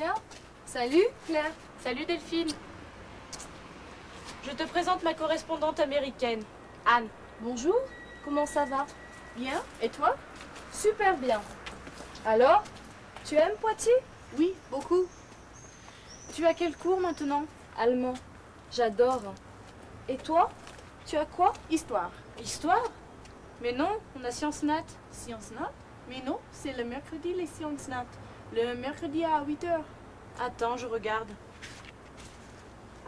Tiens, salut Claire. Salut Delphine. Je te présente ma correspondante américaine, Anne. Bonjour, comment ça va? Bien, et toi? Super bien. Alors, tu aimes Poitiers? Oui, beaucoup. Tu as quel cours maintenant? Allemand. J'adore. Et toi? Tu as quoi? Histoire. Histoire? Mais non, on a sciences nat. Sciences nat? Mais non, c'est le mercredi les sciences nat. Le mercredi à 8h. Attends, je regarde.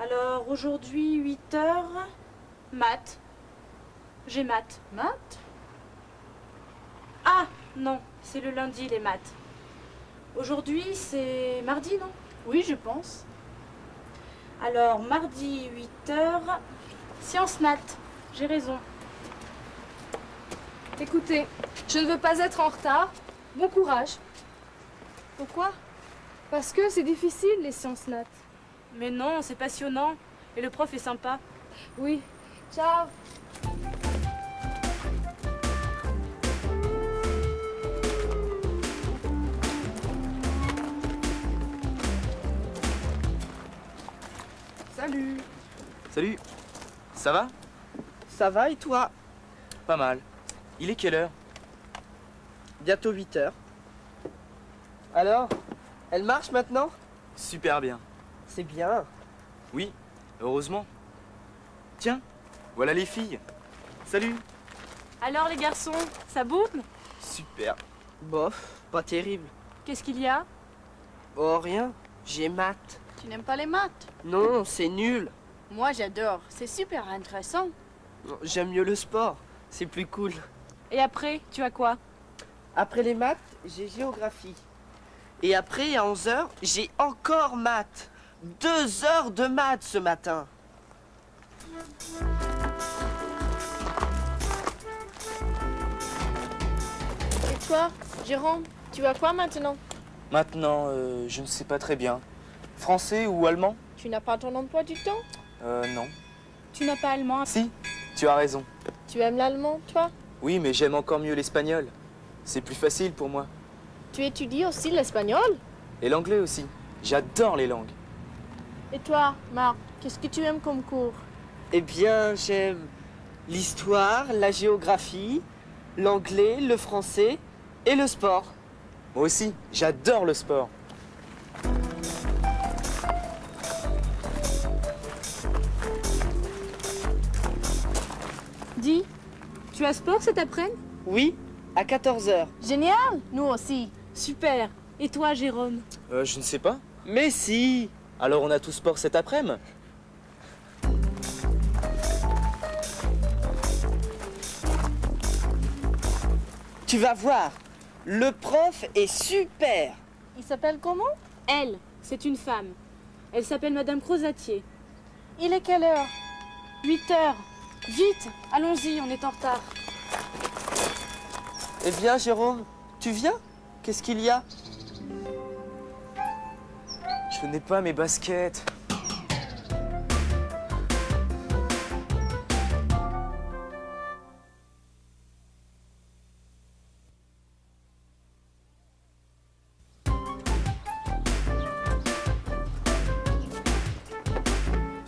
Alors, aujourd'hui, 8h, maths. J'ai maths. Maths Ah, non, c'est le lundi, les maths. Aujourd'hui, c'est mardi, non? Oui, je pense. Alors, mardi, 8h, sciences nat. J'ai raison. Écoutez, je ne veux pas être en retard. Bon courage. Pourquoi? Parce que c'est difficile, les sciences nat. Mais non, c'est passionnant. Et le prof est sympa. Oui. Ciao. Salut Salut Ça va? Ça va et toi? Pas mal. Il est quelle heure? Bientôt 8 heures. Alors Elle marche maintenant? Super bien. C'est bien. Oui, heureusement. Tiens, voilà les filles. Salut Alors, les garçons, ça boucle? Super. Bof, pas terrible. Qu'est-ce qu'il y a? Oh rien, j'ai maths. Tu n'aimes pas les maths? Non, c'est nul. Moi j'adore, c'est super intéressant. J'aime mieux le sport, c'est plus cool. Et après, tu as quoi? Après les maths, j'ai géographie. Et après, à 11 heures, j'ai encore maths. Deux heures de maths ce matin. Et toi, Jérôme, tu as quoi maintenant? Maintenant, euh, je ne sais pas très bien. Français ou allemand? Tu n'as pas ton emploi du temps? Euh, non. Tu n'as pas allemand Si, tu as raison. Tu aimes l'allemand, toi? Oui, mais j'aime encore mieux l'espagnol. C'est plus facile pour moi. Tu étudies aussi l'espagnol? Et l'anglais aussi. J'adore les langues. Et toi, Marc, qu'est-ce que tu aimes comme cours? Eh bien, j'aime l'histoire, la géographie, l'anglais, le français et le sport. Moi aussi, j'adore le sport. Dis, tu as sport cet après-midi? Oui, à 14 heures. Génial Nous aussi. Super. Et toi, Jérôme Euh, je ne sais pas. Mais si Alors on a tout sport cet après-midi Tu vas voir, le prof est super. Il s'appelle comment? Elle, c'est une femme. Elle s'appelle Madame Crozatier. Il est quelle heure? 8 heures. Vite, allons-y, on est en retard. Eh bien, Jérôme, tu viens? Qu'est-ce qu'il y a? Je n'ai pas mes baskets.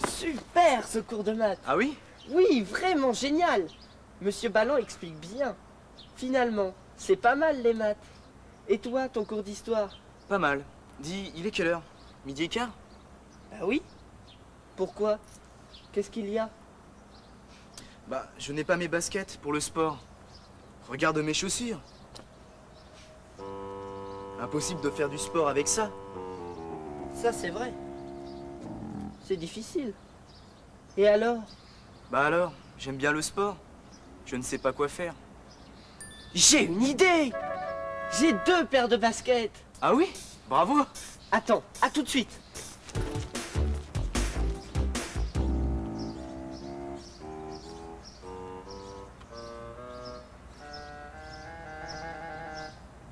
Super ce cours de maths. Ah oui? Oui, vraiment génial. Monsieur Ballon explique bien. Finalement, c'est pas mal les maths. Et toi, ton cours d'histoire Pas mal. Dis, il est quelle heure? Midi et quart? Bah oui. Pourquoi? Qu'est-ce qu'il y a? Bah, je n'ai pas mes baskets pour le sport. Regarde mes chaussures. Impossible de faire du sport avec ça. Ça, c'est vrai. C'est difficile. Et alors? Bah alors, j'aime bien le sport. Je ne sais pas quoi faire. J'ai une idée J'ai deux paires de baskets. Ah oui? Bravo Attends, à tout de suite.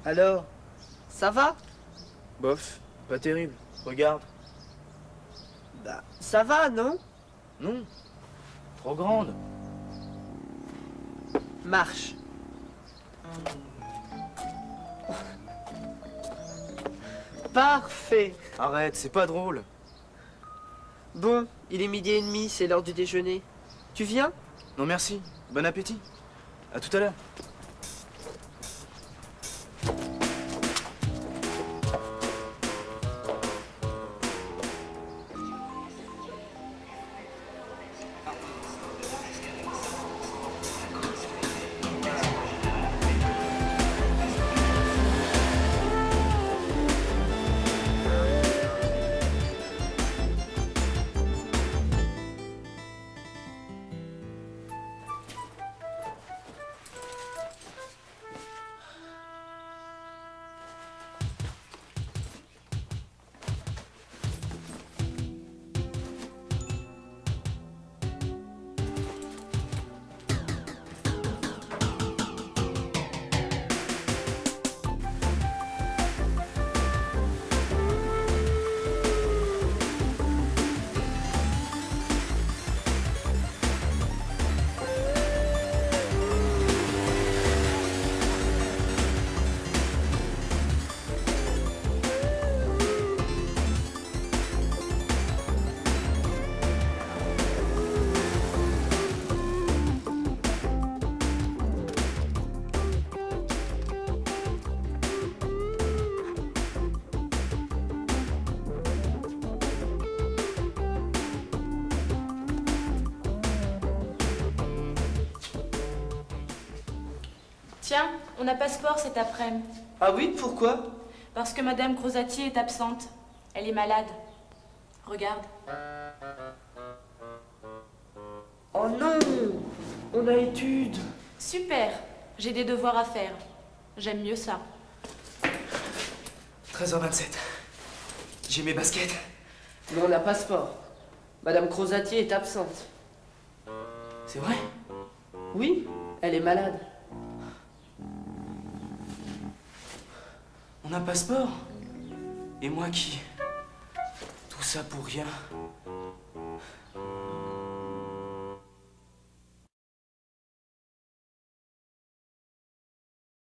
Alors, ça va? Bof, pas terrible. Regarde. Bah, ça va, non? Non. Trop grande. Marche. Parfait. Arrête, c'est pas drôle. Bon, il est midi et demi, c'est l'heure du déjeuner. Tu viens? Non merci, bon appétit. À tout à l'heure. Tiens, on a passeport cet après-midi. Ah oui, pourquoi? Parce que Madame Crozatier est absente. Elle est malade. Regarde. Oh non On a étude. Super. J'ai des devoirs à faire. J'aime mieux ça. 13h27. J'ai mes baskets. Mais on a passeport. Madame Crozatier est absente. C'est vrai? Oui, elle est malade. A passeport Et moi qui Tout ça pour rien.